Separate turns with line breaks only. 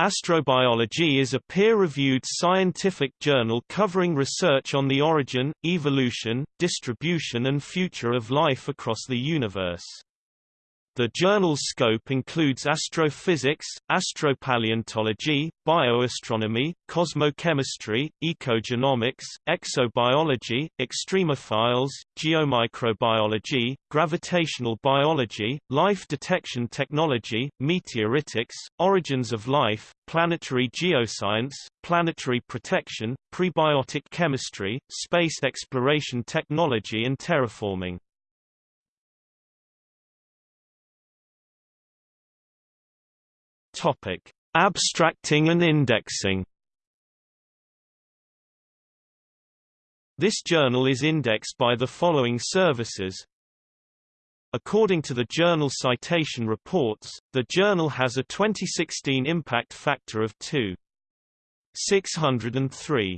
Astrobiology is a peer-reviewed scientific journal covering research on the origin, evolution, distribution and future of life across the universe. The journal's scope includes astrophysics, astropaleontology, bioastronomy, cosmochemistry, ecogenomics, exobiology, extremophiles, geomicrobiology, gravitational biology, life detection technology, meteoritics, origins of life, planetary geoscience, planetary protection, prebiotic chemistry, space exploration technology and terraforming. Topic: Abstracting and indexing. This journal is indexed by the following services. According to the Journal Citation Reports, the journal has a 2016 impact factor of 2.603.